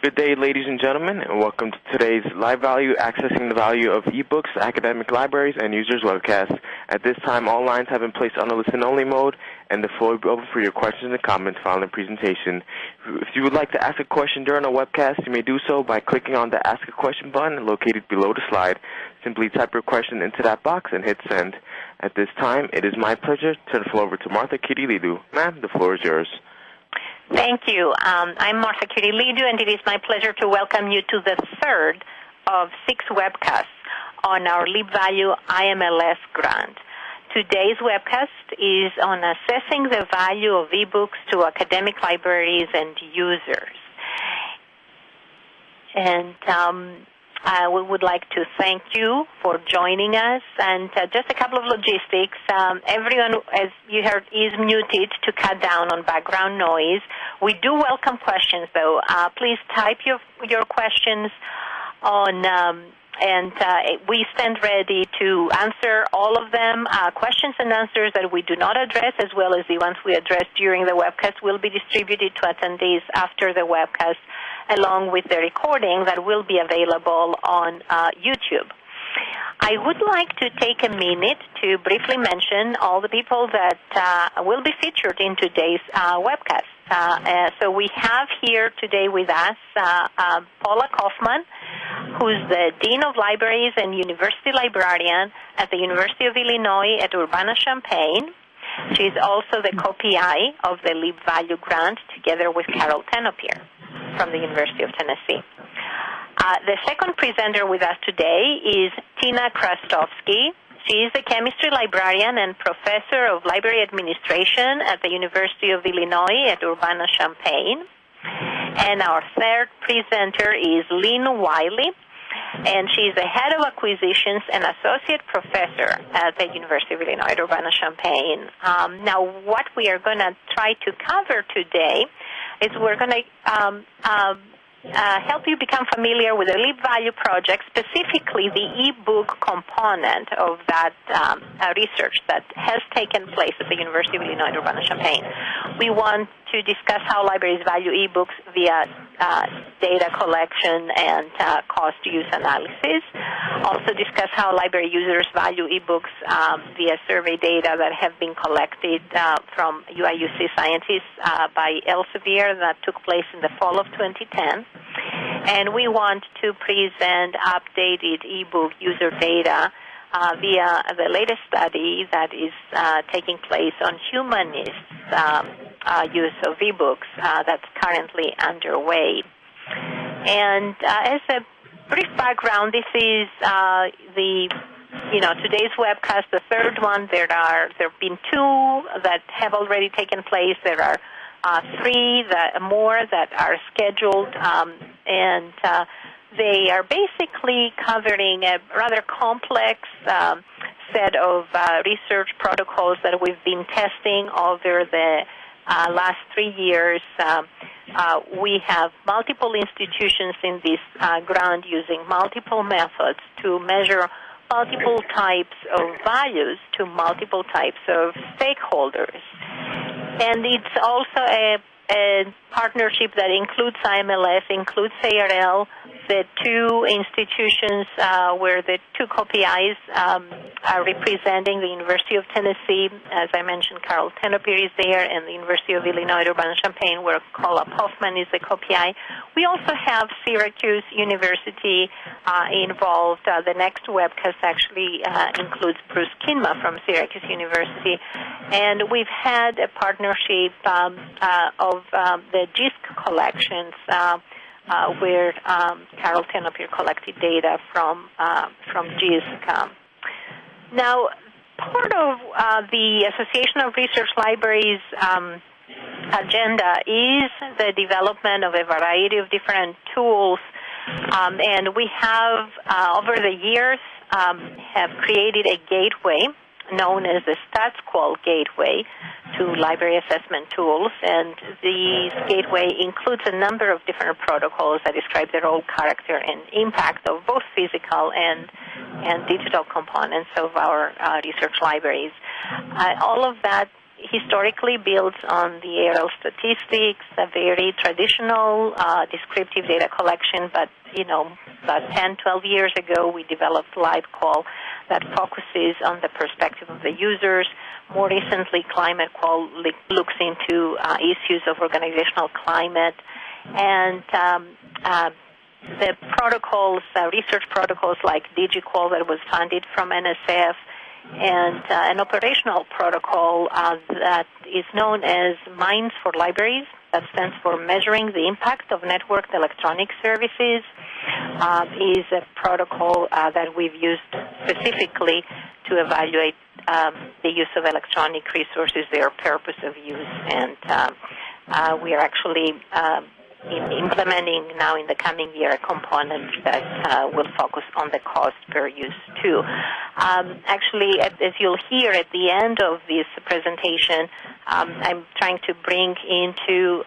Good day, ladies and gentlemen, and welcome to today's LibValue Accessing the Value of eBooks, Academic Libraries, and Users webcast. At this time, all lines have been placed on a listen-only mode, and the floor will be open for your questions and comments following the presentation. If you would like to ask a question during the webcast, you may do so by clicking on the Ask a Question button located below the slide. Simply type your question into that box and hit Send. At this time, it is my pleasure to turn the floor over to Martha Kyrillidou. Ma'am, the floor is yours. Thank you. Um, I'm Martha Kyrillidou, and it is my pleasure to welcome you to the third of six webcasts on our LibValue IMLS grant. Today's webcast is on assessing the value of ebooks to academic libraries and users. And um, uh, we would like to thank you for joining us. And uh, just a couple of logistics. Um, everyone, as you heard, is muted to cut down on background noise. We do welcome questions, though. Uh, please type your your questions on. Um, and uh, we stand ready to answer all of them. Uh, questions and answers that we do not address, as well as the ones we address during the webcast, will be distributed to attendees after the webcast along with the recording that will be available on uh, YouTube. I would like to take a minute to briefly mention all the people that uh, will be featured in today's uh, webcast. Uh, uh so we have here today with us uh, uh, Paula Kaufman, who's the Dean of Libraries and University Librarian at the University of Illinois at Urbana-Champaign. She's also the co-PI of the LibValue grant together with Carol Tenopir from the University of Tennessee. Uh, the second presenter with us today is Tina Chrzastowski. She is a chemistry librarian and professor of library administration at the University of Illinois at Urbana-Champaign. And our third presenter is Lynn Wiley, and she is the head of acquisitions and associate professor at the University of Illinois at Urbana-Champaign. Um, now, what we are going to try to cover today is we're going to um, um, uh, help you become familiar with the LibValue project, specifically the e-book component of that um, uh, research that has taken place at the University of Illinois Urbana-Champaign. We want to discuss how libraries value e-books via uh, data collection and uh, cost use analysis. Also discuss how library users value e-books um, via survey data that have been collected uh, from UIUC scientists uh, by Elsevier that took place in the fall of 2010. And we want to present updated e-book user data uh, via the latest study that is uh, taking place on humanists' um, use of ebooks uh, that's currently underway. And uh, as a brief background, this is uh, the you know today's webcast, the third one. There are there have been two that have already taken place. There are three that more that are scheduled, um, and they are basically covering a rather complex um, set of uh, research protocols that we've been testing over the uh, last three years. Um, uh, we have multiple institutions in this uh, grant using multiple methods to measure multiple types of values to multiple types of stakeholders. And it's also a, a partnership that includes IMLS, includes ARL, the two institutions uh, where the two co-PIs um, are representing the University of Tennessee. As I mentioned, Carol Tenopir is there, and the University of Illinois Urbana-Champaign, where Paula Kaufman is the co-PI. We also have Syracuse University uh, involved. Uh, the next webcast actually uh, includes Bruce Kingma from Syracuse University, and we've had a partnership um, uh, of um, the JISC collections. Uh, uh, where um, Carol Tenopir collected data from uh, from JISC. Now, part of uh, the Association of Research Libraries um, agenda is the development of a variety of different tools, um, and we have uh, over the years um, have created a gateway known as the StatsQual Gateway to library assessment tools. And this gateway includes a number of different protocols that describe the role, character, and impact of both physical and and digital components of our uh, research libraries. Uh, all of that historically builds on the ARL statistics, a very traditional uh, descriptive data collection, but you know, about 10, 12 years ago, we developed LibQual that focuses on the perspective of the users. More recently, ClimateQual looks into uh, issues of organizational climate and um, uh, the protocols, uh, research protocols like DigiQual that was funded from NSF, and uh, an operational protocol uh, that is known as MINES for Libraries. That stands for Measuring the Impact of Networked Electronic Services. Uh, is a protocol uh, that we've used specifically to evaluate um, the use of electronic resources, their purpose of use, and um, uh, we are actually in implementing now in the coming year a component that uh, will focus on the cost per use too. Um, actually, as you'll hear at the end of this presentation, um, I'm trying to bring into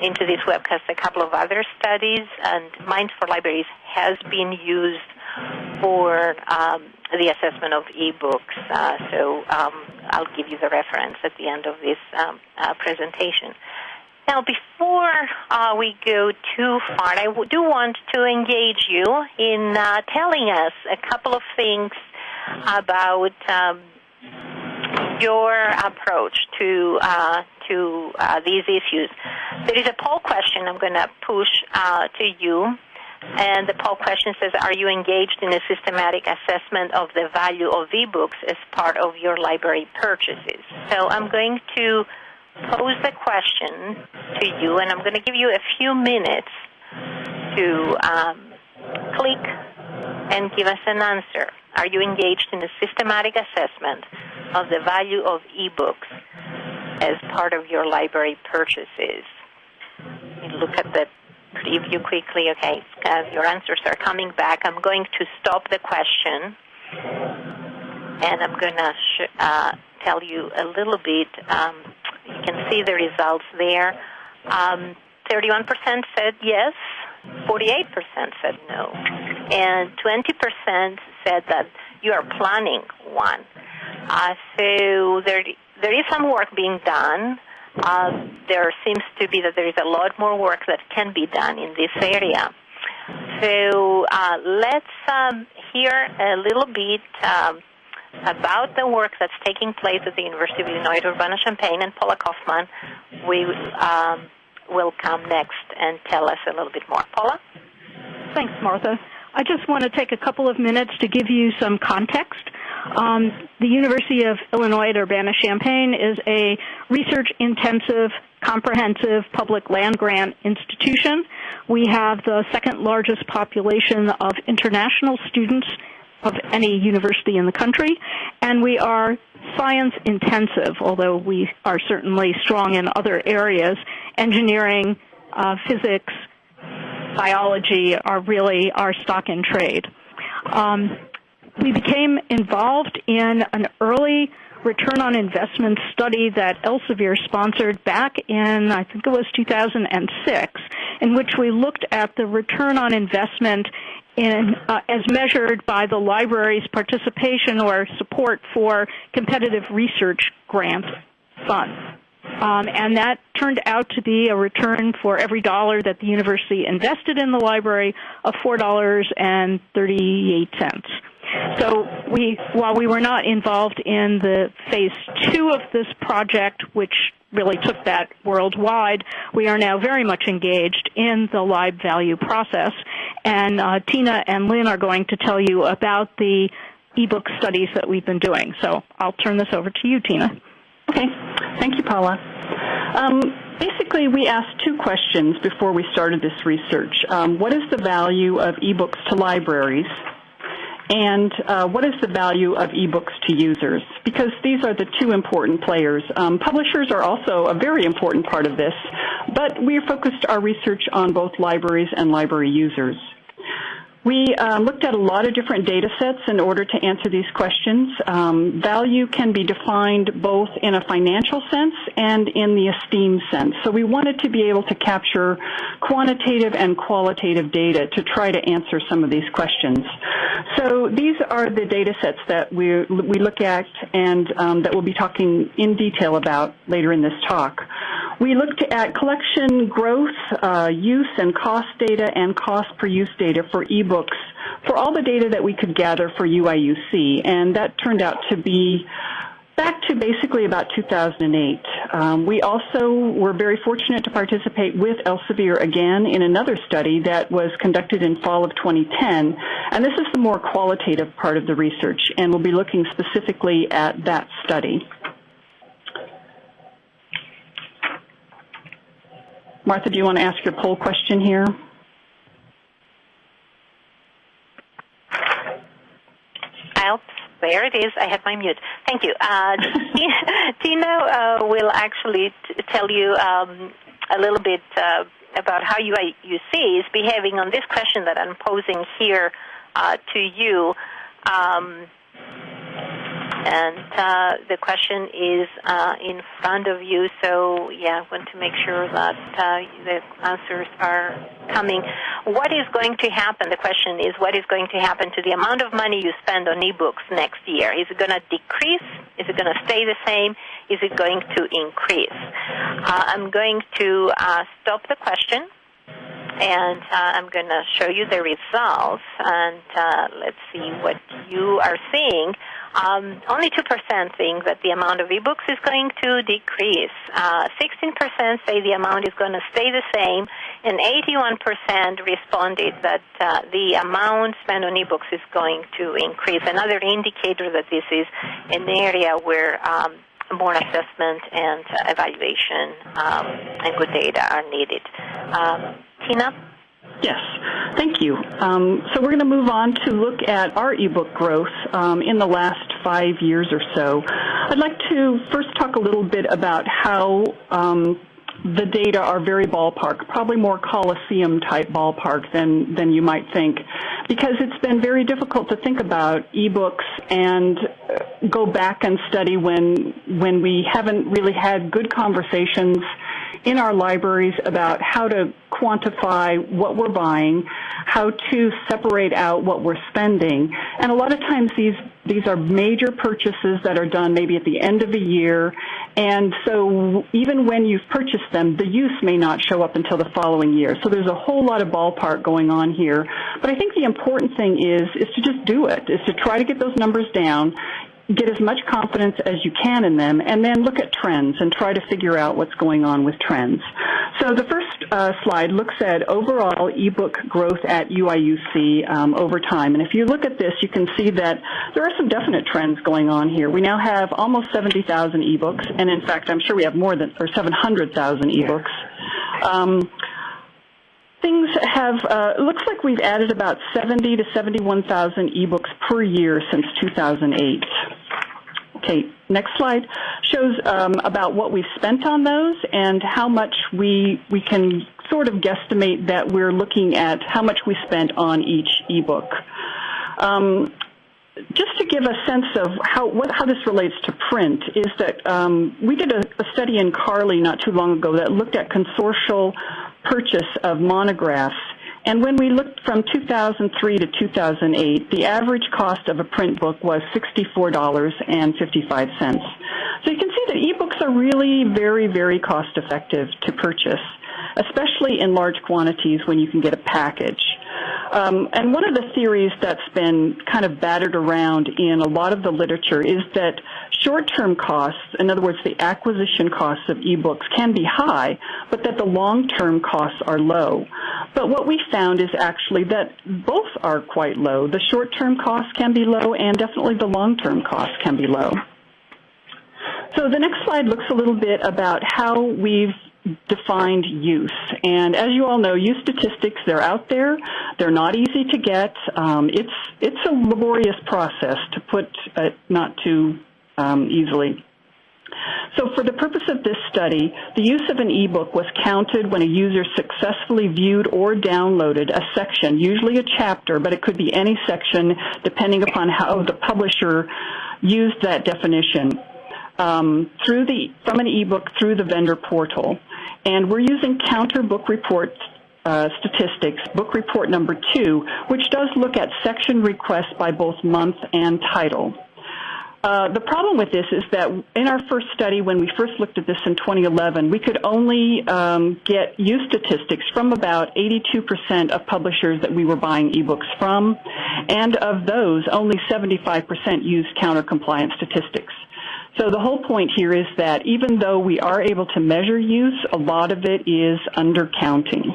into this webcast a couple of other studies, and MINES for Libraries has been used for um, the assessment of ebooks. Uh, so um, I'll give you the reference at the end of this um, uh, presentation. Now, before uh, we go too far, I do want to engage you in uh, telling us a couple of things about um, your approach to uh, to uh, these issues. There is a poll question I'm going to push uh, to you. And the poll question says, are you engaged in a systematic assessment of the value of e-books as part of your library purchases? So I'm going to pose the question to you, and I'm going to give you a few minutes to um, click and give us an answer. Are you engaged in a systematic assessment of the value of ebooks as part of your library purchases? You look at the preview quickly. Okay, uh, your answers are coming back. I'm going to stop the question, and I'm going to sh- uh, tell you a little bit um, you can see the results there. Um, 31% said yes, 48% said no, and 20% said that you are planning one. Uh, so there, there is some work being done. Uh, there seems to be that there is a lot more work that can be done in this area. So uh, let's um, hear a little bit um, about the work that's taking place at the University of Illinois Urbana-Champaign, and Paula Kaufman we, um, will come next and tell us a little bit more. Paula? Thanks, Martha. I just want to take a couple of minutes to give you some context. Um, the University of Illinois at Urbana-Champaign is a research-intensive, comprehensive public land grant institution. We have the second largest population of international students of any university in the country, and we are science intensive, although we are certainly strong in other areas. Engineering, uh, physics, biology are really our stock in trade. Um, we became involved in an early return on investment study that Elsevier sponsored back in, I think it was 2006, in which we looked at the return on investment in, uh, as measured by the library's participation or support for competitive research grant funds. Um, and that turned out to be a return for every dollar that the university invested in the library of $4.38. So we, while we were not involved in the phase two of this project, which really took that worldwide, we are now very much engaged in the LibValue process. And uh, Tina and Lynn are going to tell you about the ebook studies that we've been doing. So I'll turn this over to you, Tina. Okay. Thank you, Paula. Um, basically, we asked two questions before we started this research. Um, what is the value of ebooks to libraries? and uh, what is the value of ebooks to users? Because these are the two important players. Um, publishers are also a very important part of this, but we focused our research on both libraries and library users. We um, looked at a lot of different data sets in order to answer these questions. Um, value can be defined both in a financial sense and in the esteem sense. So we wanted to be able to capture quantitative and qualitative data to try to answer some of these questions. So these are the data sets that we, we look at and um, that we'll be talking in detail about later in this talk. We looked at collection growth, uh, use and cost data, and cost per use data for ebooks for all the data that we could gather for UIUC, and that turned out to be back to basically about 2008. Um, we also were very fortunate to participate with Elsevier again in another study that was conducted in fall of 2010, and this is the more qualitative part of the research, and we'll be looking specifically at that study. Martha, do you want to ask your poll question here? There it is. I had my mute. Thank you. Uh, Tina uh, will actually t- tell you um, a little bit uh, about how UIUC is behaving on this question that I'm posing here uh, to you. Um, and uh, the question is uh, in front of you. So yeah, I want to make sure that uh, the answers are coming. What is going to happen? The question is, what is going to happen to the amount of money you spend on ebooks next year? Is it going to decrease? Is it going to stay the same? Is it going to increase? I'm going to uh, stop the question and uh, I'm going to show you the results and uh, let's see what you are seeing. Um, only 2% think that the amount of ebooks is going to decrease. Uh, 16% say the amount is going to stay the same, and 81% responded that uh, the amount spent on ebooks is going to increase. Another indicator that this is an area where um, more assessment and evaluation um, and good data are needed. Um, Tina? Yes, thank you. Um, so we're going to move on to look at our ebook growth um, in the last five years or so. I'd like to first talk a little bit about how um, the data are very ballpark, probably more Coliseum type ballpark than, than you might think, because it's been very difficult to think about ebooks and uh, go back and study when, when we haven't really had good conversations in our libraries about how to quantify what we're buying, how to separate out what we're spending. And a lot of times these, these are major purchases that are done maybe at the end of the year. And so even when you've purchased them, the use may not show up until the following year. So there's a whole lot of ballpark going on here. But I think the important thing is, is to just do it, is to try to get those numbers down get as much confidence as you can in them, and then look at trends and try to figure out what's going on with trends. So the first uh, slide looks at overall ebook growth at UIUC um, over time. And if you look at this, you can see that there are some definite trends going on here. We now have almost 70,000 ebooks, and in fact, I'm sure we have more than, or 700,000 ebooks. Um, things have uh, looks like we've added about 70 to 71,000 ebooks per year since 2008. Okay, next slide shows um, about what we've spent on those and how much we we can sort of guesstimate that we're looking at how much we spent on each ebook. Um, just to give a sense of how what, how this relates to print is that um, we did a, a, study in CARLI not too long ago that looked at consortial purchase of monographs. And when we looked from 2003 to 2008, the average cost of a print book was $64.55. So you can see that ebooks are really very, very cost effective to purchase, especially in large quantities when you can get a package. Um, and one of the theories that's been kind of battered around in a lot of the literature is that short-term costs, in other words, the acquisition costs of ebooks can be high, but that the long-term costs are low. But what we found is actually that both are quite low. The short-term costs can be low and definitely the long-term costs can be low. So the next slide looks a little bit about how we've defined use. And as you all know, use statistics, they're out there. They're not easy to get. Um, it's, it's a laborious process to put it not too um, easily. So for the purpose of this study, the use of an ebook was counted when a user successfully viewed or downloaded a section, usually a chapter, but it could be any section depending upon how the publisher used that definition um, through the from an ebook through the vendor portal. And we're using counter book report uh, statistics, book report number two, which does look at section requests by both month and title. Uh, the problem with this is that in our first study, when we first looked at this in 2011, we could only um, get use statistics from about 82% of publishers that we were buying ebooks from, and of those, only 75% used counter compliance statistics. So the whole point here is that even though we are able to measure use, a lot of it is undercounting.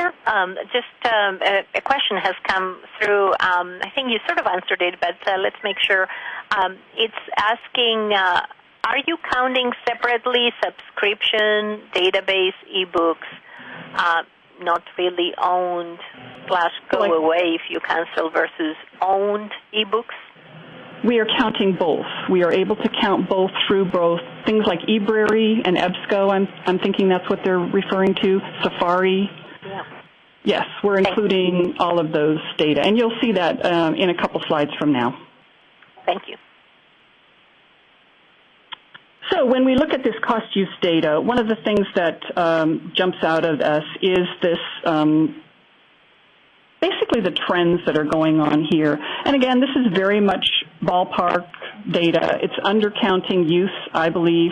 Um, just um, a, a, question has come through. Um, I think you sort of answered it, but uh, let's make sure. Um, it's asking, uh, are you counting separately subscription, database, ebooks, uh, not really owned slash go away if you cancel versus owned ebooks? We are counting both. We are able to count both through both things like eBrary and EBSCO. I'm, I'm thinking that's what they're referring to. Safari. Yeah. Yes, we're including all of those data, and you'll see that um, in a couple slides from now. Thank you. So when we look at this cost use data, one of the things that um, jumps out at us is this um, basically the trends that are going on here. And again, this is very much ballpark data. It's undercounting use, I believe.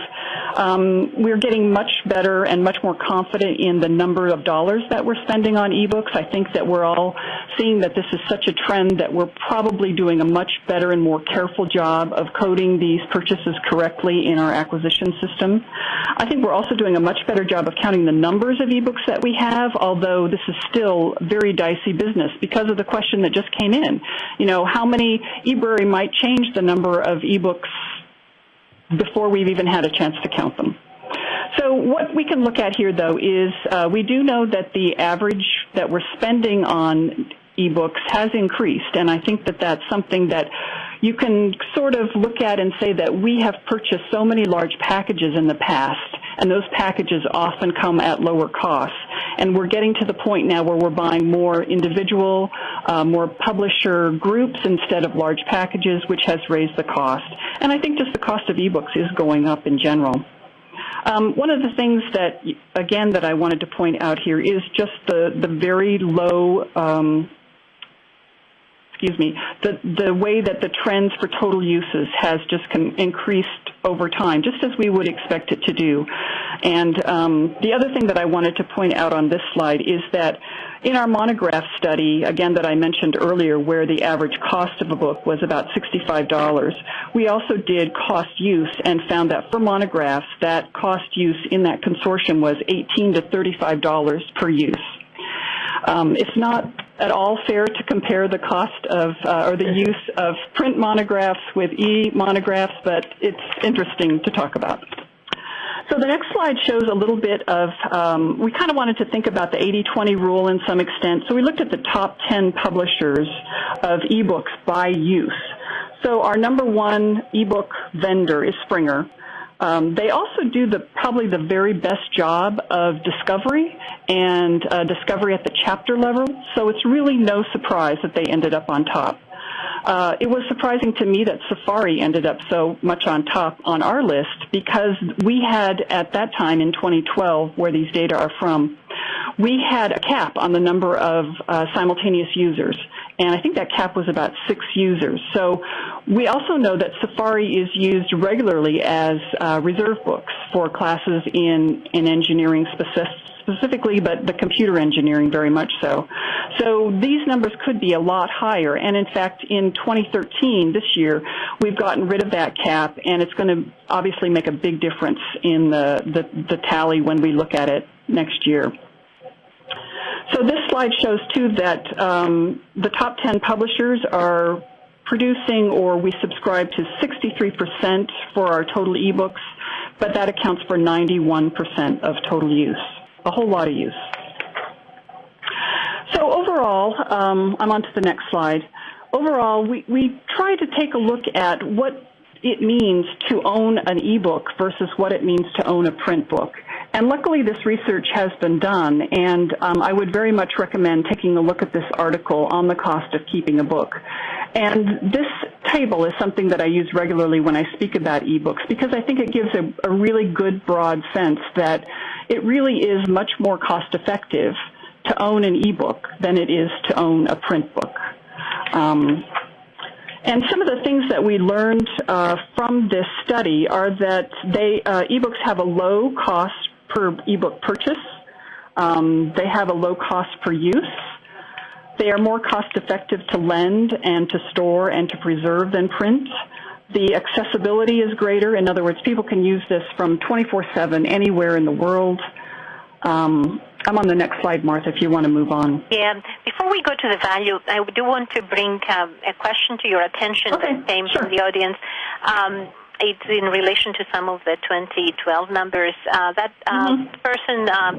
Um, we're getting much better and much more confident in the number of dollars that we're spending on ebooks. I think that we're all seeing that this is such a trend that we're probably doing a much better and more careful job of coding these purchases correctly in our acquisition system. I think we're also doing a much better job of counting the numbers of ebooks that we have, although this is still very dicey business because of the question that just came in. You know, how many eBrary might change the number of ebooks before we've even had a chance to count them. So what we can look at here, though, is uh, we do know that the average that we're spending on ebooks has increased, and I think that that's something that you can sort of look at and say that we have purchased so many large packages in the past, and those packages often come at lower costs. And we're getting to the point now where we're buying more individual, uh, more publisher groups instead of large packages, which has raised the cost. And I think just the cost of ebooks is going up in general. Um, one of the things that, again, that I wanted to point out here is just the, the very low um, excuse me, the, the way that the trends for total uses has just increased over time, just as we would expect it to do. And um, the other thing that I wanted to point out on this slide is that in our monograph study, again that I mentioned earlier, where the average cost of a book was about $65, we also did cost use and found that for monographs, that cost use in that consortium was 18 to $35 per use. Um, it's not at all fair to compare the cost of uh, or the use of print monographs with e-monographs, but it's interesting to talk about. So the next slide shows a little bit of, um, we kind of wanted to think about the 80-20 rule in some extent. So we looked at the top 10 publishers of ebooks by use. So our number one ebook vendor is Springer. Um, they also do the probably the very best job of discovery and uh, discovery at the chapter level. So it's really no surprise that they ended up on top. Uh, it was surprising to me that Safari ended up so much on top on our list because we had at that time in 2012, where these data are from, we had a cap on the number of uh, simultaneous users and I think that cap was about six users. So we also know that Safari is used regularly as uh, reserve books for classes in, in engineering specifically, but the computer engineering very much so. So these numbers could be a lot higher, and in fact, in 2013, this year, we've gotten rid of that cap, and it's going to obviously make a big difference in the, the, the tally when we look at it next year. So slide shows too that um, the top 10 publishers are producing or we subscribe to 63% for our total ebooks, but that accounts for 91% of total use, a whole lot of use. So overall, um, I'm on to the next slide. Overall, we, we try to take a look at what it means to own an ebook versus what it means to own a print book. And luckily this research has been done, and um, I would very much recommend taking a look at this article on the cost of keeping a book. And this table is something that I use regularly when I speak about ebooks because I think it gives a, a really good broad sense that it really is much more cost effective to own an ebook than it is to own a print book. Um, and some of the things that we learned uh, from this study are that they uh, ebooks have a low cost per ebook purchase. Um, they have a low cost per use. They are more cost effective to lend and to store and to preserve than print. The accessibility is greater. In other words, people can use this from 24-7 anywhere in the world. Um, I'm on the next slide, Martha, if you want to move on. Yeah. Before we go to the value, I do want to bring um, a question to your attention okay, that came sure. from the audience. Um, it's in relation to some of the 2012 numbers. Uh, that uh, mm-hmm. person um,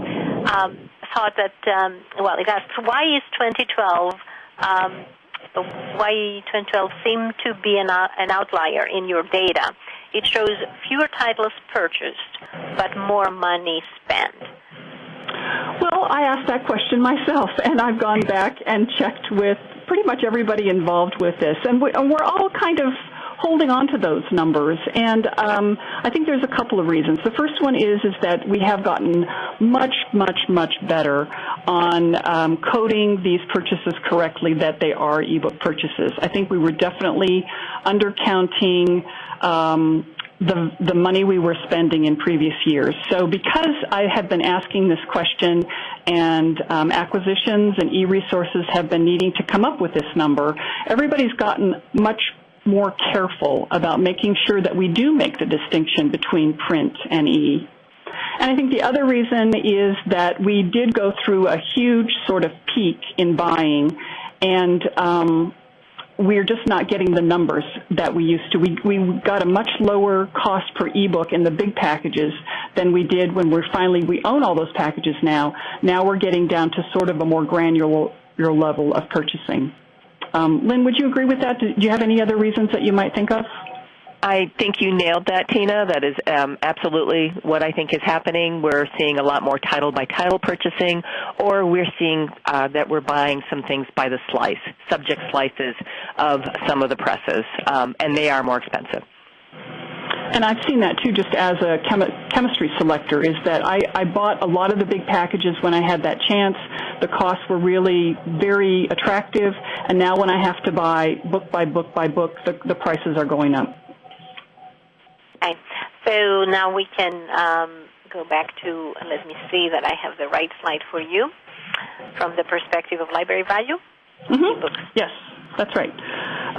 um, thought that, um, well, it asked, why is 2012, um, why 2012 seemed to be an, uh, an outlier in your data? It shows fewer titles purchased, but more money spent. Well, I asked that question myself, and I've gone back and checked with pretty much everybody involved with this, and, we, are all kind of holding on to those numbers. And um, I think there's a couple of reasons. The first one is is that we have gotten much, much, much better on um, coding these purchases correctly that they are ebook purchases. I think we were definitely undercounting um, the, the money we were spending in previous years. So because I have been asking this question and um, acquisitions and e-resources have been needing to come up with this number, everybody's gotten much more careful about making sure that we do make the distinction between print and e. And I think the other reason is that we did go through a huge sort of peak in buying and um, we're just not getting the numbers that we used to. We, we got a much lower cost per ebook in the big packages than we did when we're finally, we own all those packages now. Now we're getting down to sort of a more granular level of purchasing. Um, Lynn, would you agree with that? Do you have any other reasons that you might think of? I think you nailed that, Tina. That is um, absolutely what I think is happening. We're seeing a lot more title by title purchasing, or we're seeing uh, that we're buying some things by the slice, subject slices of some of the presses, um, and they are more expensive. And I've seen that too, just as a chemi- chemistry selector, is that I, I bought a lot of the big packages when I had that chance. The costs were really very attractive, and now when I have to buy book by book by book, the, the prices are going up. Okay. So now we can um, go back to, let me see that I have the right slide for you from the perspective of library value. Mm-hmm. Yes, that's right.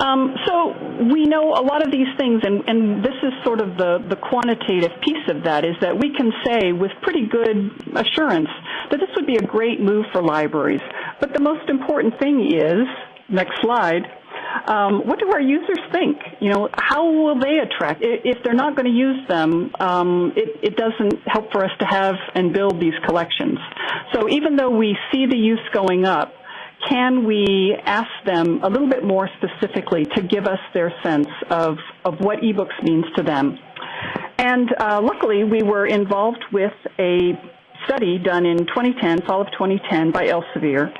Um, so we know a lot of these things, and, and this is sort of the, the quantitative piece of that, is that we can say with pretty good assurance that this would be a great move for libraries. But the most important thing is, next slide, um, what do our users think? You know, how will they attract? If they're not going to use them, um, it, it doesn't help for us to have and build these collections. So even though we see the use going up, can we ask them a little bit more specifically to give us their sense of, of what ebooks means to them? And uh, luckily, we were involved with a study done in 2010, fall of 2010, by Elsevier,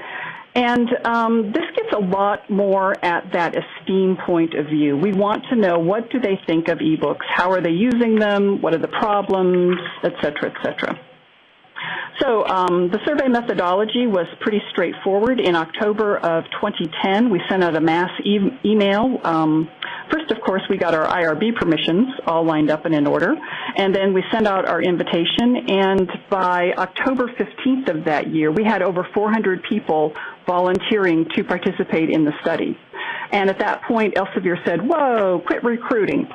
and um, this gets a lot more at that esteem point of view. We want to know what do they think of ebooks, how are they using them, what are the problems, et cetera, et cetera. So um, the survey methodology was pretty straightforward. In October of 2010, we sent out a mass e- email. Um, first, of course, we got our IRB permissions all lined up and in order, and then we sent out our invitation. And by October 15th of that year, we had over 400 people volunteering to participate in the study. And at that point, Elsevier said, whoa, quit recruiting.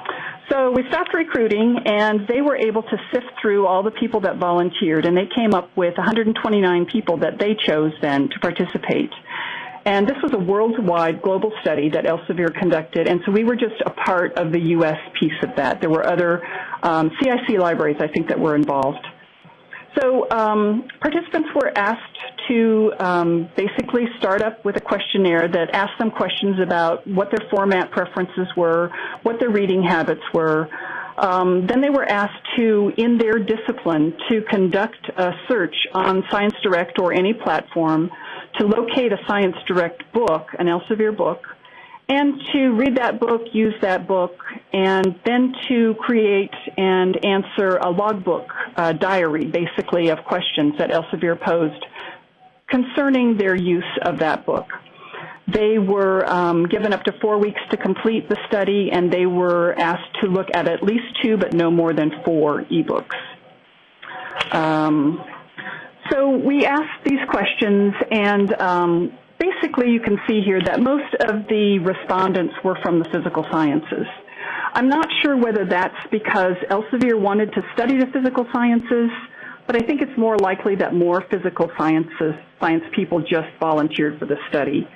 So we stopped recruiting and they were able to sift through all the people that volunteered and they came up with 129 people that they chose then to participate. And this was a worldwide global study that Elsevier conducted, and so we were just a part of the U.S. piece of that. There were other um, CIC libraries, I think, that were involved. So um, participants were asked to um, basically start up with a questionnaire that asked them questions about what their format preferences were, what their reading habits were. Um, then they were asked to, in their discipline, to conduct a search on ScienceDirect or any platform to locate a ScienceDirect book, an Elsevier book, and to read that book, use that book, and then to create and answer a logbook uh, diary, basically, of questions that Elsevier posed concerning their use of that book. They were um, given up to four weeks to complete the study, and they were asked to look at at least two, but no more than four ebooks. Um, so we asked these questions, and um, basically you can see here that most of the respondents were from the physical sciences. I'm not sure whether that's because Elsevier wanted to study the physical sciences, but I think it's more likely that more physical sciences, science people just volunteered for the study.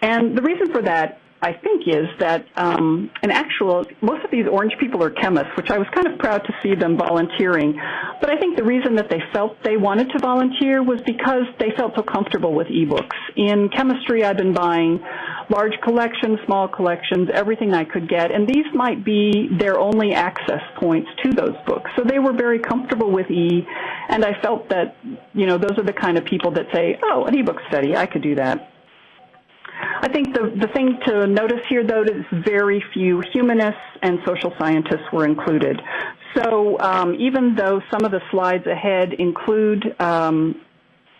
And the reason for that I think is that um, in actual, most of these orange people are chemists, which I was kind of proud to see them volunteering. But I think the reason that they felt they wanted to volunteer was because they felt so comfortable with ebooks. In chemistry, I've been buying large collections, small collections, everything I could get, and these might be their only access points to those books. So they were very comfortable with E, and I felt that, you know, those are the kind of people that say, oh, an ebook study, I could do that. I think the, the thing to notice here, though, is very few humanists and social scientists were included. So um, even though some of the slides ahead include um,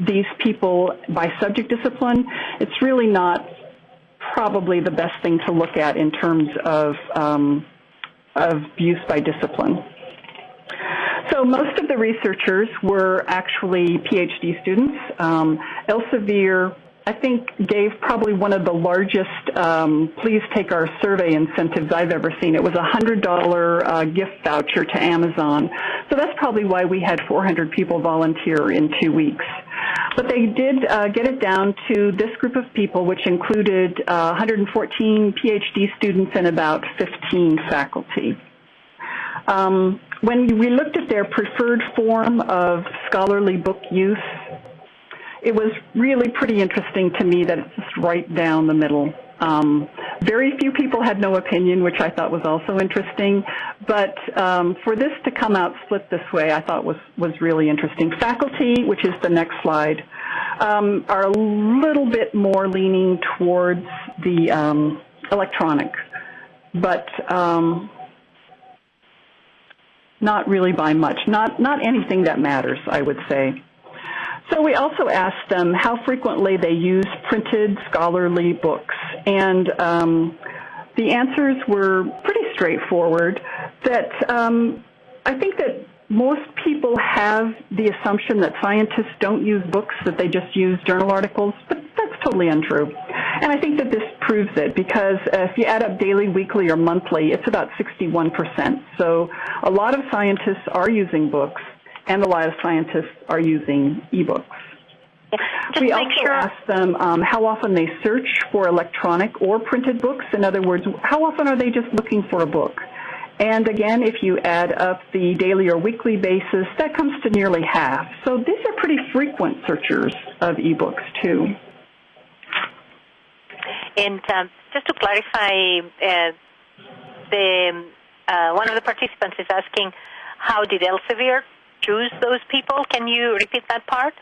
these people by subject discipline, it's really not probably the best thing to look at in terms of, um, of use by discipline. So most of the researchers were actually PhD students. Um, Elsevier I think gave probably one of the largest um, please take our survey incentives I've ever seen. It was a $100 uh, gift voucher to Amazon. So that's probably why we had 400 people volunteer in two weeks. But they did uh, get it down to this group of people, which included uh, 114 PhD students and about 15 faculty. Um, when we looked at their preferred form of scholarly book use, it was really pretty interesting to me that it's just right down the middle. Um, very few people had no opinion, which I thought was also interesting. But um, for this to come out split this way, I thought was was really interesting. Faculty, which is the next slide, um, are a little bit more leaning towards the um, electronic, but um, not really by much. Not not anything that matters, I would say. So we also asked them how frequently they use printed scholarly books, and um, the answers were pretty straightforward. That um, I think that most people have the assumption that scientists don't use books, that they just use journal articles, but that's totally untrue. And I think that this proves it because if you add up daily, weekly, or monthly, it's about 61%. So a lot of scientists are using books and a lot of scientists are using ebooks. Just we also sure. ask them um, how often they search for electronic or printed books. In other words, how often are they just looking for a book? And again, if you add up the daily or weekly basis, that comes to nearly half. So these are pretty frequent searchers of ebooks too. And um, just to clarify, uh, the uh, one of the participants is asking, how did Elsevier choose those people? Can you repeat that part?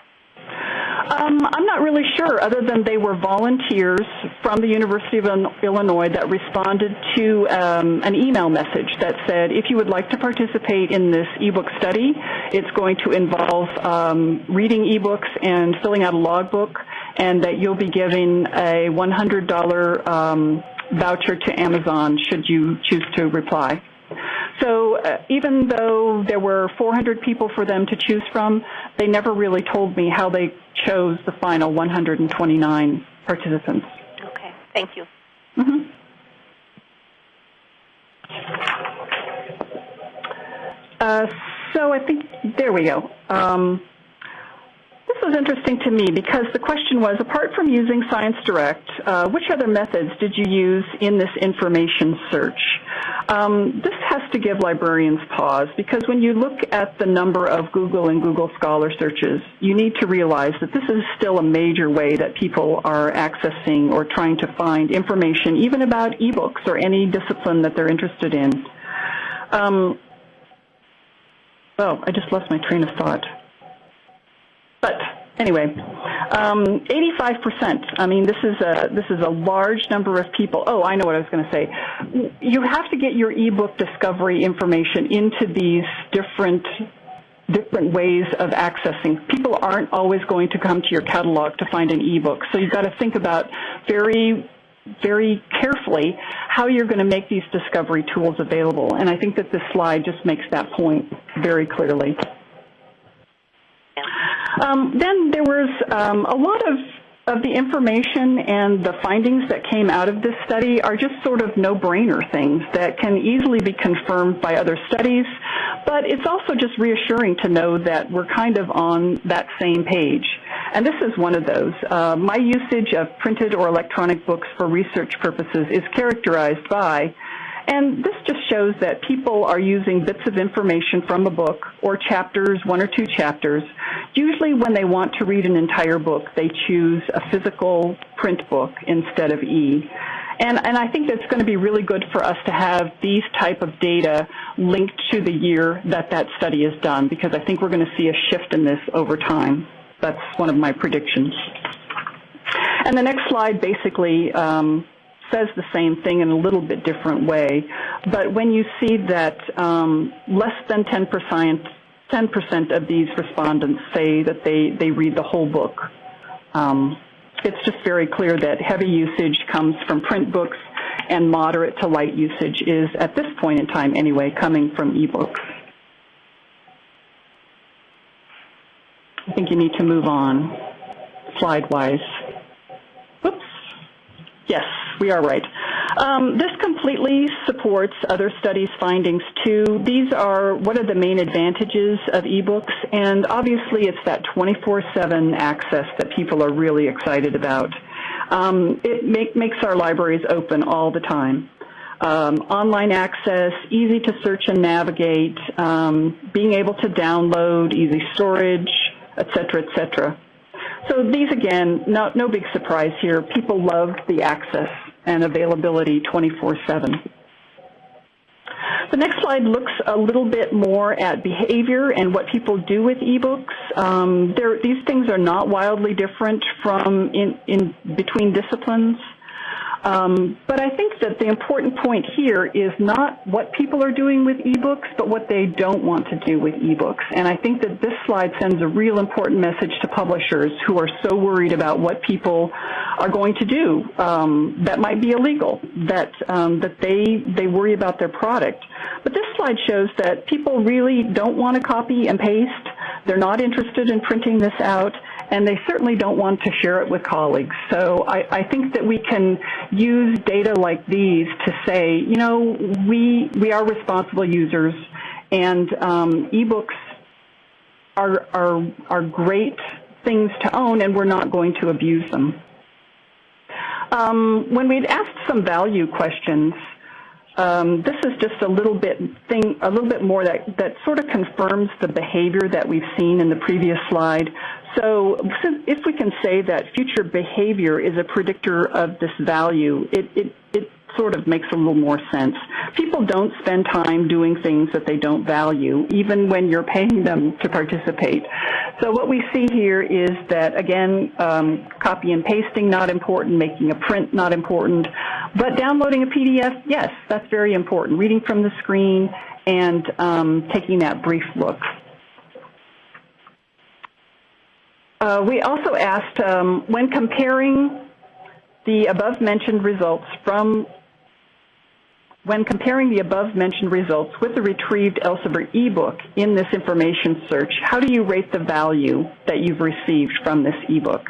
Um, I'm not really sure, other than they were volunteers from the University of Illinois that responded to um, an email message that said, if you would like to participate in this ebook study, it's going to involve um, reading ebooks and filling out a logbook, and that you'll be giving a $100 um, voucher to Amazon should you choose to reply. So uh, even though there were 400 people for them to choose from, they never really told me how they chose the final 129 participants. Okay, thank you. Mm-hmm. Uh, so I think there we go. Um, this was interesting to me because the question was, apart from using Science Direct, uh, which other methods did you use in this information search? Um, this has to give librarians pause because when you look at the number of Google and Google Scholar searches, you need to realize that this is still a major way that people are accessing or trying to find information, even about ebooks or any discipline that they're interested in. Um, oh, I just lost my train of thought. But anyway, um, 85%. I mean, this is a this is a large number of people. Oh, I know what I was going to say. You have to get your ebook discovery information into these different different ways of accessing. People aren't always going to come to your catalog to find an ebook, so you've got to think about very very carefully how you're going to make these discovery tools available. And I think that this slide just makes that point very clearly. Um, then there was um, a lot of of the information and the findings that came out of this study are just sort of no-brainer things that can easily be confirmed by other studies, but it's also just reassuring to know that we're kind of on that same page. And this is one of those. Uh, my usage of printed or electronic books for research purposes is characterized by and this just shows that people are using bits of information from a book or chapters, one or two chapters. Usually when they want to read an entire book, they choose a physical print book instead of e. And, and I think that's going to be really good for us to have these type of data linked to the year that that study is done because I think we're going to see a shift in this over time. That's one of my predictions. And the next slide basically um, says the same thing in a little bit different way. But when you see that um, less than 10%, 10% of these respondents say that they, they read the whole book, um, it's just very clear that heavy usage comes from print books and moderate to light usage is, at this point in time anyway, coming from ebooks. I think you need to move on slide-wise. Whoops. Yes, we are right. Um, this completely supports other studies' findings too. These are what are the main advantages of ebooks, and obviously it's that 24/7 access that people are really excited about. Um, it make, makes our libraries open all the time. Um, online access, easy to search and navigate, um, being able to download, easy storage, et cetera, et cetera. So these, again, no, no big surprise here. People love the access and availability 24-7. The next slide looks a little bit more at behavior and what people do with ebooks. Um, these things are not wildly different from in, in between disciplines. Um, but I think that the important point here is not what people are doing with ebooks, but what they don't want to do with ebooks. And I think that this slide sends a real important message to publishers who are so worried about what people are going to do um, that might be illegal, that um, that they they worry about their product. But this slide shows that people really don't want to copy and paste. They're not interested in printing this out and they certainly don't want to share it with colleagues. So I, I think that we can use data like these to say, you know, we we are responsible users, and um, ebooks are are are great things to own, and we're not going to abuse them. Um, when we'd asked some value questions, um, this is just a little bit thing, a little bit more that, that sort of confirms the behavior that we've seen in the previous slide. So if we can say that future behavior is a predictor of this value, it, it, it sort of makes a little more sense. People don't spend time doing things that they don't value, even when you're paying them to participate. So what we see here is that, again, um, copy and pasting not important, making a print not important, but downloading a PDF, yes, that's very important. Reading from the screen and um, taking that brief look. Uh, we also asked um, when comparing the above mentioned results from when comparing the above mentioned results with the retrieved Elsevier ebook in this information search, how do you rate the value that you've received from this ebook?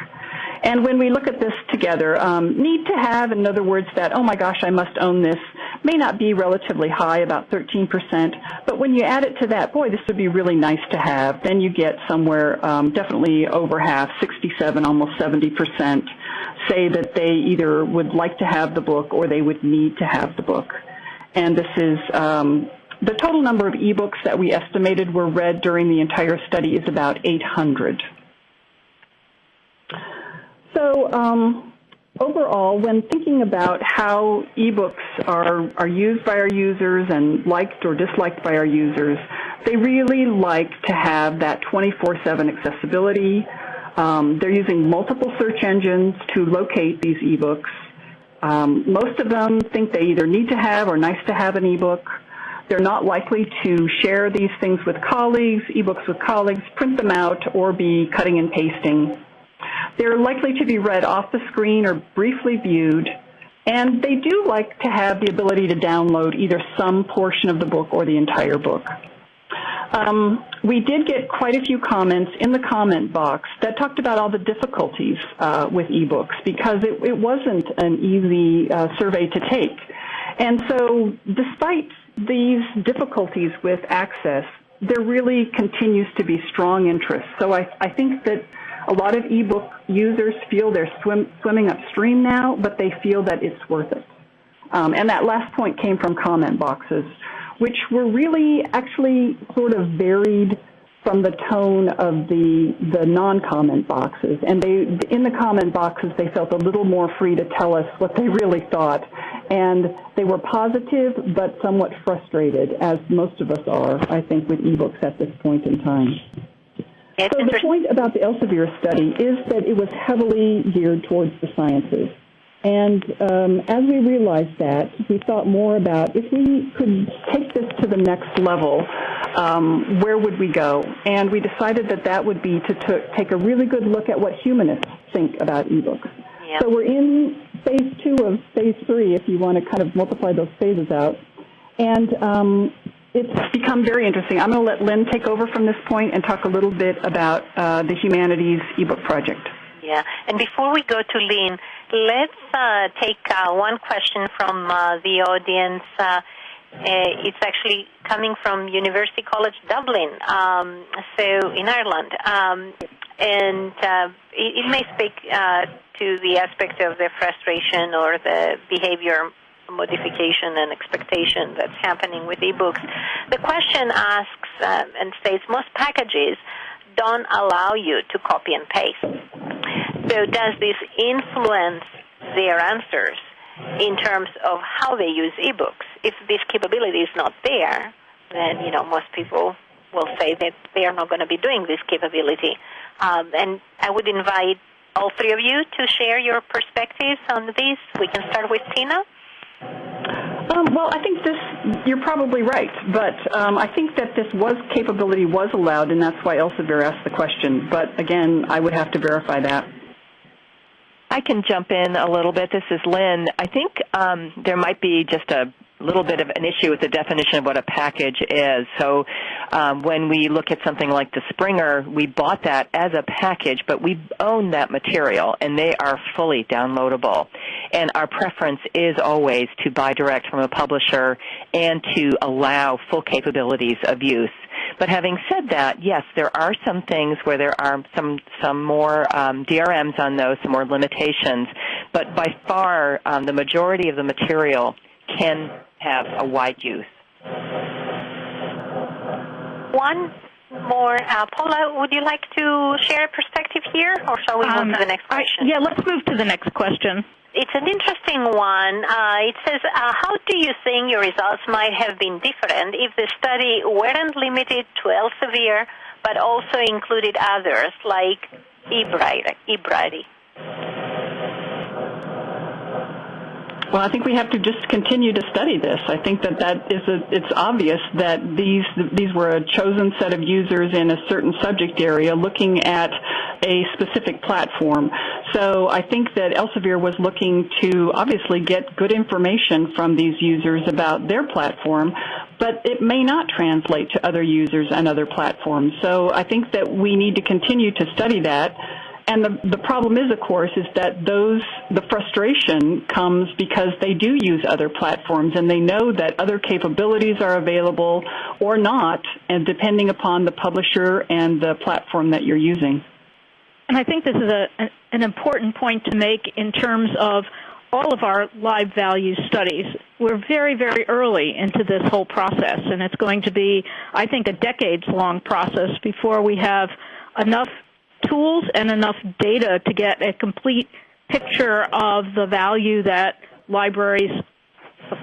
And when we look at this together, um, need to have, in other words, that, oh my gosh, I must own this, may not be relatively high, about 13%, but when you add it to that, boy, this would be really nice to have, then you get somewhere um, definitely over half, 67, almost 70%, say that they either would like to have the book or they would need to have the book. and this is um, the total number of ebooks that we estimated were read during the entire study is about 800. So um, overall, when thinking about how ebooks are, are used by our users and liked or disliked by our users, they really like to have that 24-7 accessibility. Um, they're using multiple search engines to locate these ebooks. Um, most of them think they either need to have or nice to have an ebook. They're not likely to share these things with colleagues, ebooks with colleagues, print them out, or be cutting and pasting. They're likely to be read off the screen or briefly viewed, and they do like to have the ability to download either some portion of the book or the entire book. Um, we did get quite a few comments in the comment box that talked about all the difficulties uh, with ebooks because it, it wasn't an easy uh, survey to take. And so despite these difficulties with access, there really continues to be strong interest. So I, I think that a lot of ebook users feel they're swim, swimming upstream now, but they feel that it's worth it. Um, and that last point came from comment boxes, which were really actually sort of varied from the tone of the the non-comment boxes. And they in the comment boxes they felt a little more free to tell us what they really thought. And they were positive but somewhat frustrated, as most of us are, I think, with ebooks at this point in time. It's so the point about the Elsevier study is that it was heavily geared towards the sciences. And um, as we realized that, we thought more about if we could take this to the next level, um, where would we go? And we decided that that would be to t- take a really good look at what humanists think about ebooks. Yep. So we're in phase two of phase three, if you want to kind of multiply those phases out. And um, it's become very interesting. I'm going to let Lynn take over from this point and talk a little bit about uh, the Humanities ebook project. Yeah, and before we go to Lynn, let's uh, take uh, one question from uh, the audience. Uh, uh, it's actually coming from University College Dublin, um, so in Ireland, um, and uh, it, it, may speak to the aspect of the frustration or the behavior modification and expectation that's happening with ebooks. The question asks uh, and states most packages don't allow you to copy and paste. So does this influence their answers in terms of how they use ebooks? If this capability is not there, then you know most people will say that they are not going to be doing this capability. Um, and I would invite all three of you to share your perspectives on this. We can start with Tina. Well, I think this, you're probably right, but um, I think that this was capability was allowed, and that's why Elsevier asked the question. But again, I would have to verify that. I can jump in a little bit. This is Lynn. I think um, there might be just a little bit of an issue with the definition of what a package is. So um, when we look at something like the Springer, we bought that as a package, but we own that material, and they are fully downloadable. And our preference is always to buy direct from a publisher and to allow full capabilities of use. But having said that, yes, there are some things where there are some some more um, DRMs on those, some more limitations. But by far, um, the majority of the material can have a wide use. One more. Uh, Paula, would you like to share a perspective here, or shall we um, move to the next question? I, yeah, let's move to the next question. It's an interesting one. Uh, it says, uh, how do you think your results might have been different if the study weren't limited to Elsevier, but also included others like eBrary? Well, I think we have to just continue to study this. I think that that is a, it's obvious that these these were a chosen set of users in a certain subject area looking at a specific platform. So I think that Elsevier was looking to obviously get good information from these users about their platform, but it may not translate to other users and other platforms. So I think that we need to continue to study that and the, the problem is, of course, is that those, the frustration comes because they do use other platforms and they know that other capabilities are available or not, and depending upon the publisher and the platform that you're using. And I think this is a, an important point to make in terms of all of our LibValue studies. we're very, very early into this whole process, and it's going to be, I think, a decades-long process before we have enough tools and enough data to get a complete picture of the value that libraries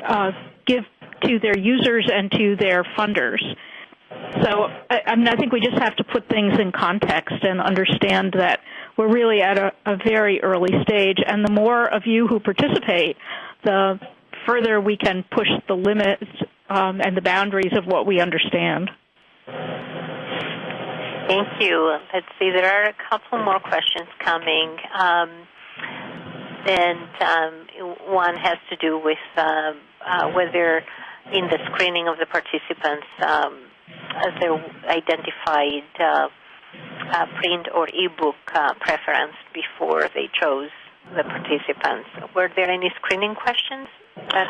uh, give to their users and to their funders. So I, I, mean, I think we just have to put things in context and understand that we're really at a, a very early stage, and the more of you who participate, the further we can push the limits um, and the boundaries of what we understand. Thank you. Let's see, there are a couple more questions coming. Um, and um, one has to do with uh, uh, whether in the screening of the participants um, they identified uh, print or e-book uh, preference before they chose the participants. Were there any screening questions?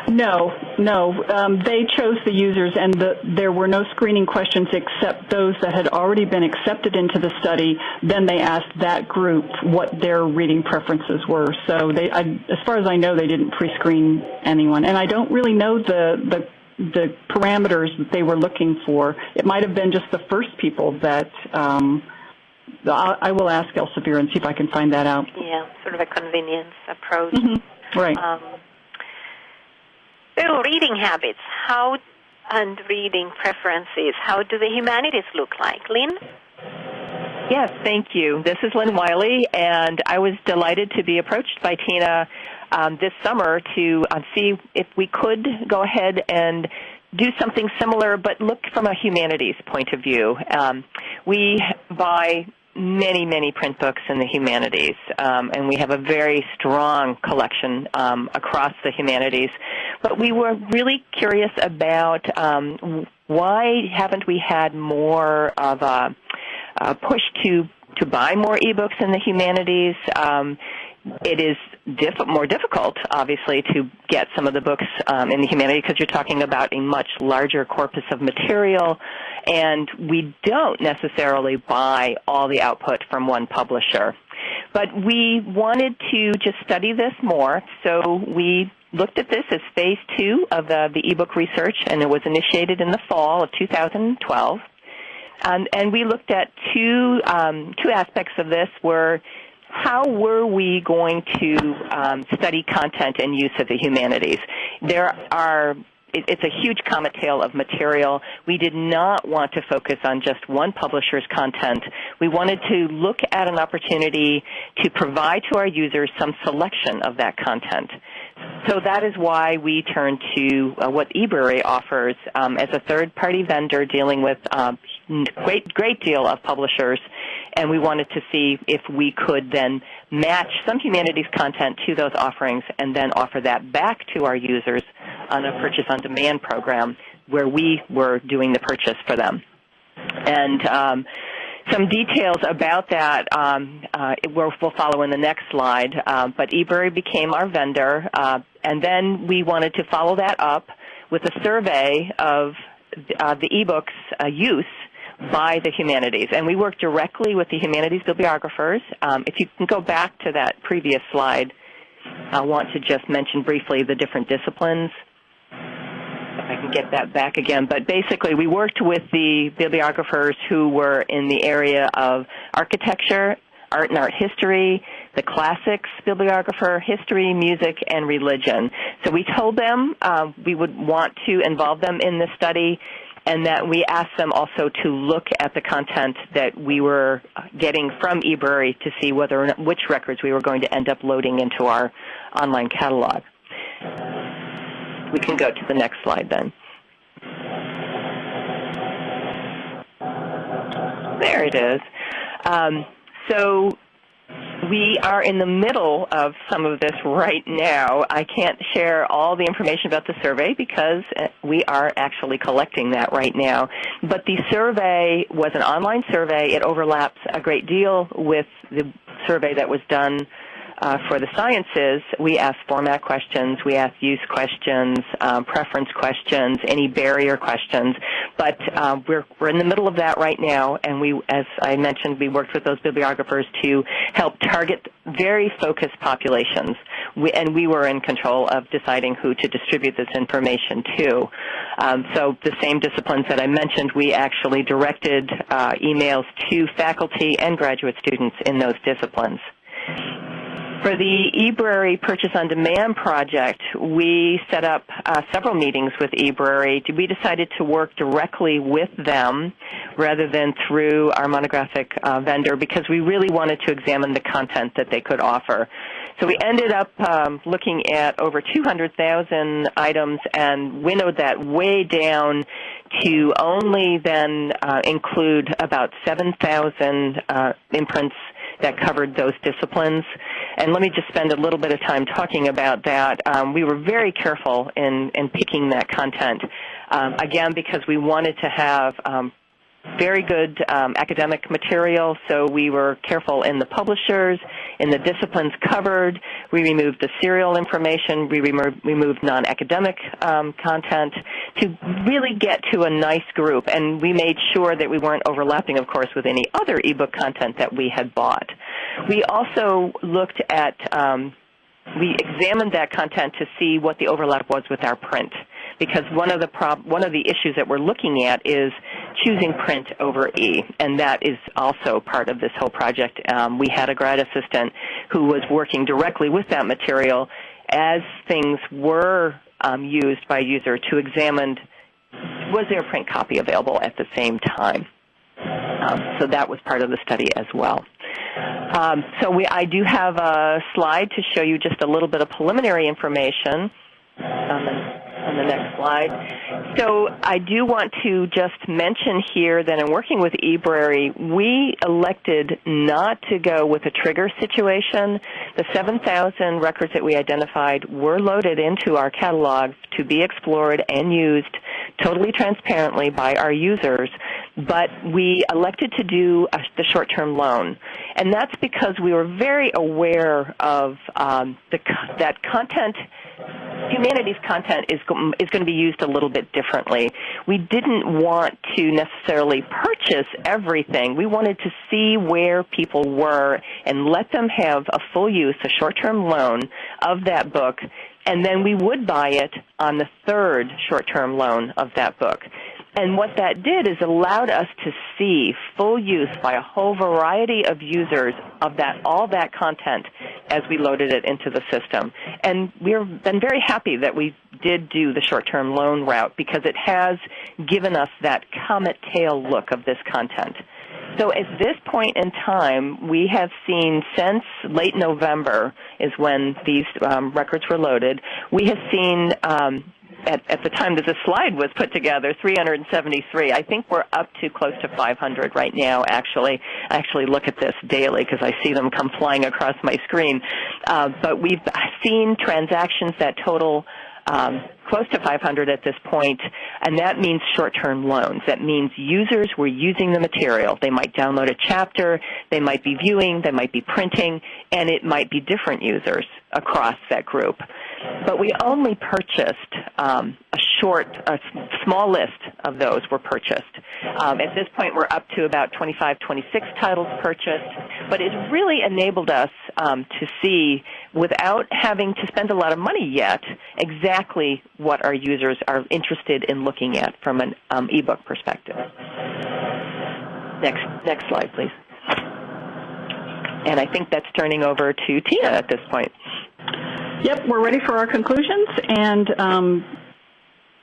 No, no. Um, they chose the users, and the, there were no screening questions except those that had already been accepted into the study. Then they asked that group what their reading preferences were. So, they, I, as far as I know, they didn't pre-screen anyone, and I don't really know the the the parameters that they were looking for. It might have been just the first people that. Um, I will ask Elsevier and see if I can find that out. Yeah, sort of a convenience approach. Mm-hmm. Right. Um, so reading habits, how and reading preferences, how do the humanities look like? Lynn? Yes, thank you. This is Lynn Wiley, and I was delighted to be approached by Tina um, this summer to uh, see if we could go ahead and do something similar, but look from a humanities point of view. Um, we buy many, many print books in the humanities, um, and we have a very strong collection um, across the humanities. But we were really curious about um, why haven't we had more of a, a push to to buy more ebooks in the humanities. Um, it is diff- more difficult, obviously, to get some of the books um, in the humanities because you're talking about a much larger corpus of material, and we don't necessarily buy all the output from one publisher. But we wanted to just study this more, so we looked at this as phase two of the, the ebook research, and it was initiated in the fall of 2012. Um, and we looked at two um, two aspects of this were how were we going to um, study content and use of the humanities? There are it's a huge comet tail of material. We did not want to focus on just one publisher's content. We wanted to look at an opportunity to provide to our users some selection of that content. So that is why we turned to uh, what eBrary offers um, as a third-party vendor dealing with um, great great deal of publishers and we wanted to see if we could then match some humanities content to those offerings and then offer that back to our users on a purchase on demand program where we were doing the purchase for them. And um, some details about that um, uh, will, will, follow in the next slide. Uh, but eBrary became our vendor, uh, and then we wanted to follow that up with a survey of uh, the ebooks uh, use by the humanities. And we work directly with the humanities bibliographers. Um, if you can go back to that previous slide, I want to just mention briefly the different disciplines. If I can get that back again. But basically, we worked with the bibliographers who were in the area of architecture, art and art history, the classics bibliographer, history, music, and religion. So we told them uh, we would want to involve them in this study and that we asked them also to look at the content that we were getting from eBrary to see whether or not, which records we were going to end up loading into our online catalog. We can go to the next slide then. There it is. Um, so we are in the middle of some of this right now. I can't share all the information about the survey because uh, we are actually collecting that right now. But the survey was an online survey. It overlaps a great deal with the survey that was done uh, for the sciences, we ask format questions, we ask use questions, um, preference questions, any barrier questions. But uh, we're we're in the middle of that right now, and we, as I mentioned, we worked with those bibliographers to help target very focused populations. we, and we were in control of deciding who to distribute this information to. Um, so the same disciplines that I mentioned, we actually directed uh, emails to faculty and graduate students in those disciplines. For the eBrary Purchase on Demand project, we set up uh, several meetings with eBrary. We decided to work directly with them rather than through our monographic uh, vendor because we really wanted to examine the content that they could offer. So we ended up um, looking at over 200,000 items and winnowed that way down to only then uh, include about 7,000 uh, imprints that covered those disciplines. And let me just spend a little bit of time talking about that. Um, we were very careful in, in picking that content, um, again, because we wanted to have um, very good um, academic material, so we were careful in the publishers, in the disciplines covered. We removed the serial information. We removed, removed non-academic um, content to really get to a nice group, and we made sure that we weren't overlapping, of course, with any other ebook content that we had bought. We also looked at um, we examined that content to see what the overlap was with our print because one of the prob- one of the issues that we're looking at is choosing print over e, and that is also part of this whole project. Um, we had a grad assistant who was working directly with that material as things were um, used by a user to examine was there a print copy available at the same time. Um, so that was part of the study as well. Um, so we, I do have a slide to show you just a little bit of preliminary information on the on the next slide. So I do want to just mention here that in working with eBrary, we elected not to go with a trigger situation. The 7,000 records that we identified were loaded into our catalog to be explored and used totally transparently by our users, but we elected to do a, the short-term loan. And that's because we were very aware of um, the, that content humanities content is is going to be used a little bit differently. We didn't want to necessarily purchase everything. We wanted to see where people were and let them have a full use, a short-term loan of that book, and then we would buy it on the third short-term loan of that book. And what that did is allowed us to see full use by a whole variety of users of that all that content as we loaded it into the system. And we've been very happy that we did do the short-term loan route because it has given us that comet tail look of this content. So at this point in time, we have seen since late November is when these um, records were loaded. We have seen um, at, at the time that this slide was put together, 373. I think we're up to close to 500 right now, actually. I actually look at this daily because I see them come flying across my screen. Uh, but we've seen transactions that total um, close to 500 at this point, and that means short-term loans. That means users were using the material. They might download a chapter, they might be viewing, they might be printing, and it might be different users across that group but we only purchased um, a short, a small list of those were purchased. Um, at this point, we're up to about 25, 26 titles purchased, but it really enabled us um, to see, without having to spend a lot of money yet, exactly what our users are interested in looking at from an um, ebook perspective. Next, next slide, please. And I think that's turning over to Tina at this point. Yep, we're ready for our conclusions, and um,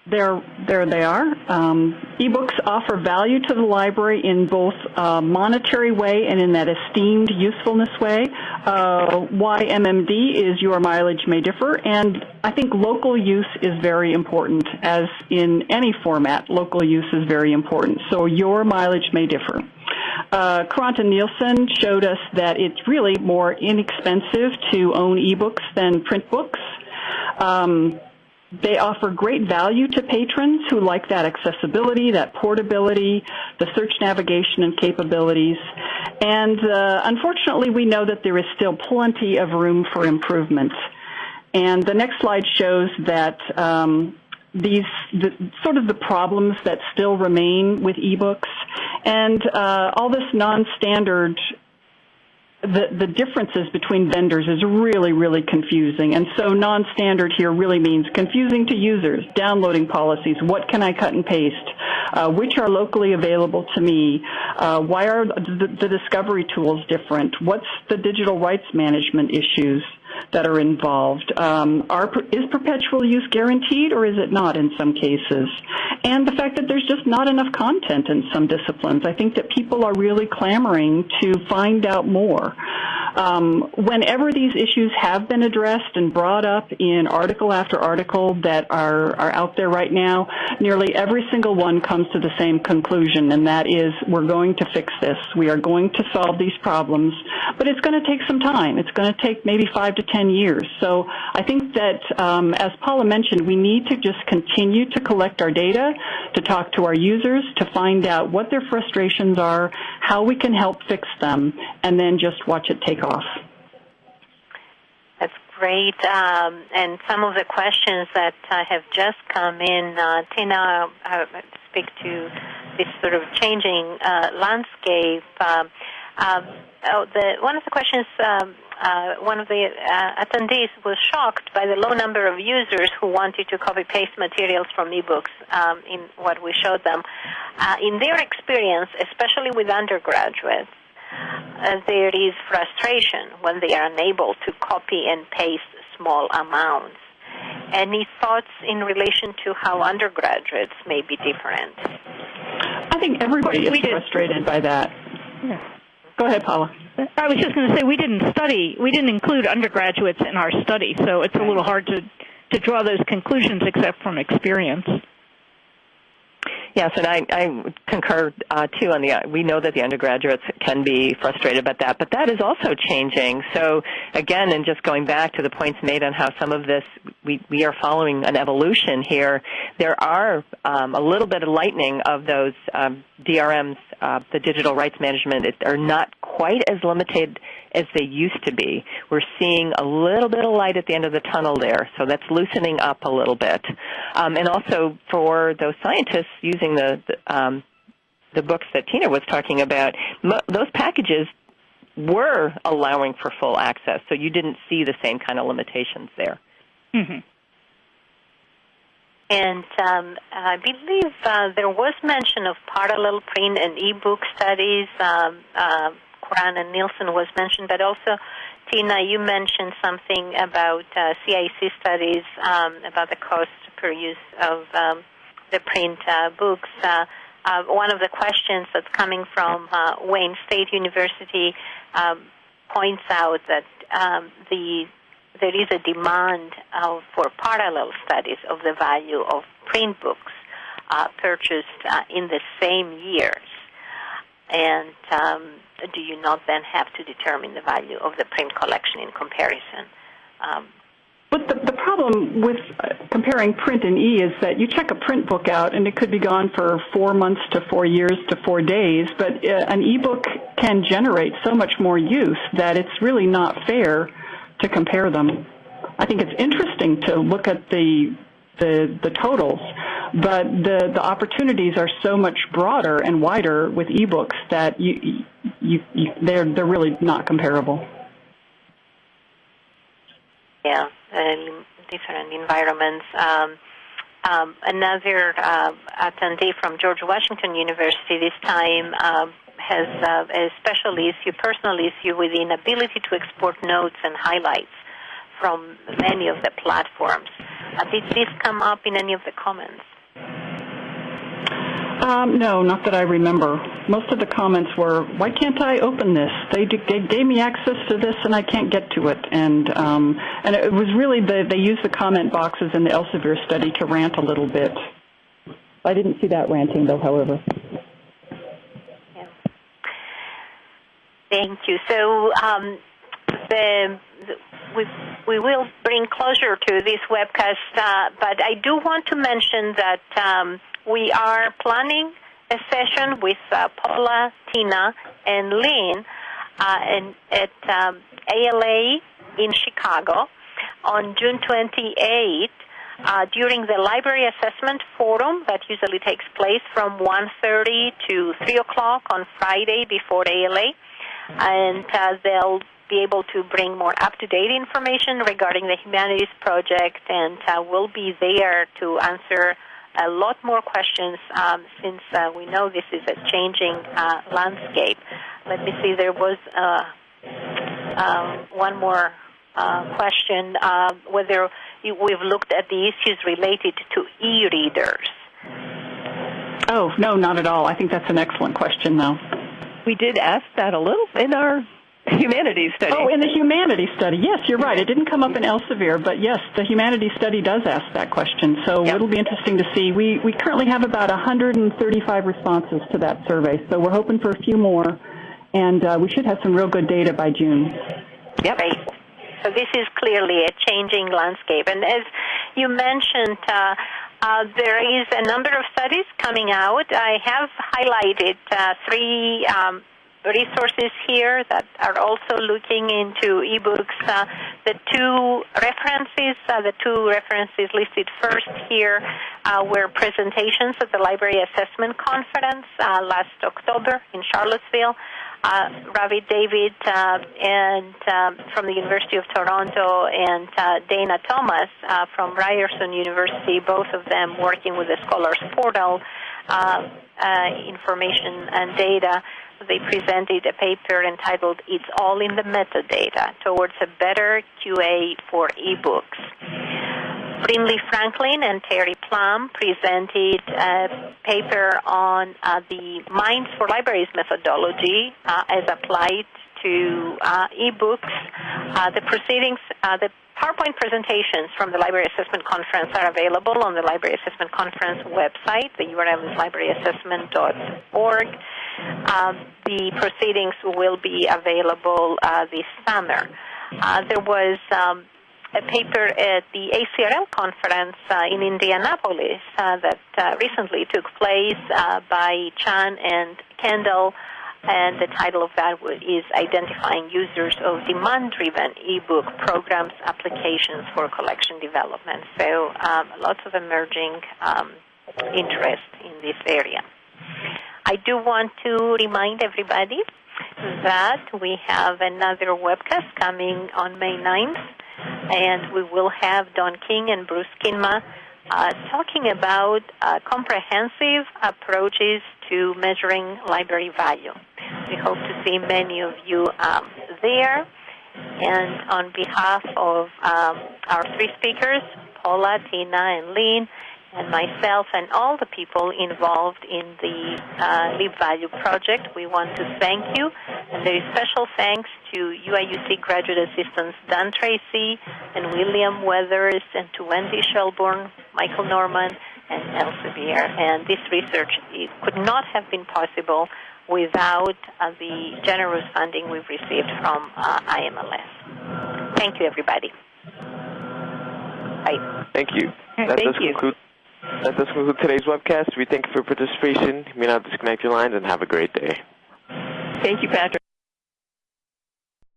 there, there they are. Um, ebooks offer value to the library in both a monetary way and in that esteemed usefulness way. Uh, YMMD is your mileage may differ, and I think local use is very important. As in any format, local use is very important. So your mileage may differ. Uh, and Nielsen showed us that it's really more inexpensive to own ebooks than print books. Um, they offer great value to patrons who like that accessibility, that portability, the search navigation and capabilities. And uh, unfortunately, we know that there is still plenty of room for improvement. And the next slide shows that um, these the, sort of the problems that still remain with ebooks and uh, all this non-standard the, the differences between vendors is really, really confusing. And so non-standard here really means confusing to users, downloading policies, what can I cut and paste, uh, which are locally available to me, uh, why are the, the discovery tools different, what's the digital rights management issues, that are involved. Um, are, is perpetual use guaranteed or is it not in some cases? And the fact that there's just not enough content in some disciplines. I think that people are really clamoring to find out more. Um, whenever these issues have been addressed and brought up in article after article that are, are out there right now, nearly every single one comes to the same conclusion, and that is we're going to fix this. We are going to solve these problems, but it's going to take some time. It's going to take maybe five to ten years. So I think that, um, as Paula mentioned, we need to just continue to collect our data, to talk to our users, to find out what their frustrations are, how we can help fix them, and then just watch it take off. That's great. Um, and some of the questions that uh, have just come in, uh, Tina, uh, speak to this sort of changing uh, landscape. Um, um, oh, the, one of the questions um, uh, one of the uh, attendees was shocked by the low number of users who wanted to copy paste materials from ebooks um, in what we showed them. Uh, in their experience, especially with undergraduates, uh, there is frustration when they are unable to copy and paste small amounts. Any thoughts in relation to how undergraduates may be different? I think everybody is frustrated by that. Yeah. Go ahead, Paula. I was just going to say we didn't study, we didn't include undergraduates in our study, so it's a little hard to to draw those conclusions except from experience. Yes, and I, I concur uh, too on the. We know that the undergraduates can be frustrated about that, but that is also changing. So again, and just going back to the points made on how some of this we we are following an evolution here. There are um, a little bit of lightening of those um, DRMs, uh, the digital rights management, it, are not quite as limited as they used to be. We're seeing a little bit of light at the end of the tunnel there, so that's loosening up a little bit. Um, and also for those scientists using the the, um, the books that Tina was talking about, mo- those packages were allowing for full access, so you didn't see the same kind of limitations there. Mm-hmm. And um, I believe uh, there was mention of parallel print and e-book studies. Um, uh, Curran and Nielsen was mentioned, but also Tina, you mentioned something about uh, CIC studies um, about the cost per use of um, the print uh, books. Uh, uh, one of the questions that's coming from uh, Wayne State University um, points out that um, the there is a demand uh, for parallel studies of the value of print books uh, purchased uh, in the same years. And um, do you not then have to determine the value of the print collection in comparison? Um, but the, the problem with uh, comparing print and e is that you check a print book out and it could be gone for four months to four years to four days, but uh, an e-book can generate so much more use that it's really not fair to compare them. I think it's interesting to look at the the, the totals, but the, the opportunities are so much broader and wider with ebooks that you, you, you they're they're really not comparable. Yeah, and different environments. Um, um, another uh, attendee from George Washington University this time um, has uh, a special issue, personal issue with the inability to export notes and highlights from many of the platforms. Uh, did this come up in any of the comments? Um, no, not that I remember. Most of the comments were, "Why can't I open this? They, they gave me access to this, and I can't get to it." And um, and it was really the they used the comment boxes in the Elsevier study to rant a little bit. I didn't see that ranting though, however. Thank you. So um, the, the we, we will bring closure to this webcast, uh, but I do want to mention that um, we are planning a session with uh, Paula, Tina, and Lynn uh, at um, ALA in Chicago on June 28th uh, during the Library Assessment Forum that usually takes place from 1.30 to 3 o'clock on Friday before ALA. and uh, they'll be able to bring more up-to-date information regarding the Humanities Project, and uh, we'll be there to answer a lot more questions um, since uh, we know this is a changing uh, landscape. Let me see, there was uh, um, one more uh, question uh, whether we've looked at the issues related to e-readers. Oh, no, not at all. I think that's an excellent question, though. We did ask that a little in our humanities study. Oh, in the humanities study. Yes, you're right. It didn't come up in Elsevier, but yes, the humanities study does ask that question. So yep. it'll be interesting to see. We we currently have about 135 responses to that survey, so we're hoping for a few more, and uh, we should have some real good data by June. Yep. Great. So this is clearly a changing landscape, and as you mentioned. Uh, uh, there is a number of studies coming out. I have highlighted uh, three um, resources here that are also looking into ebooks. Uh, the two references, uh, the two references listed first here uh, were presentations at the Library Assessment Conference uh, last October in Charlottesville. Uh, Ravit David uh, and from the University of Toronto and Dana Thomas from Ryerson University, both of them working with the Scholars Portal information and data they presented a paper entitled It's All in the Metadata Towards a Better QA for eBooks. Brinley Franklin and Terry Plum presented a paper on uh, the MINES for Libraries methodology uh, as applied to uh, ebooks. Uh, the proceedings, uh, the PowerPoint presentations from the Library Assessment Conference are available on the Library Assessment Conference website. The URL is libraryassessment.org. Um, the proceedings will be available uh, this summer. Uh, there was um, a paper at the ACRL conference uh, in Indianapolis uh, that uh, recently took place uh, by Chan and Kendall, and the title of that is Identifying Users of Demand-Driven eBook Programs Applications for Collection Development. So um, lots of emerging um, interest in this area. I do want to remind everybody that we have another webcast coming on May 9th, and we will have Don King and Bruce Kingma uh, talking about uh, comprehensive approaches to measuring library value. We hope to see many of you um, there. And on behalf of um, our three speakers, Paula, Tina, and Lynn, and myself and all the people involved in the uh, LibValue project. We want to thank you. And there is special thanks to UIUC graduate assistants Dan Tracy and William Weathers and to Wendy Shelburne, Michael Norman, and Elsevier. And this research could not have been possible without uh, the generous funding we've received from uh, IMLS. Thank you, everybody. Bye. Thank you. That thank does you. conclude that does conclude today's webcast. We thank you for your participation. You may now disconnect your lines and have a great day. Thank you, Patrick.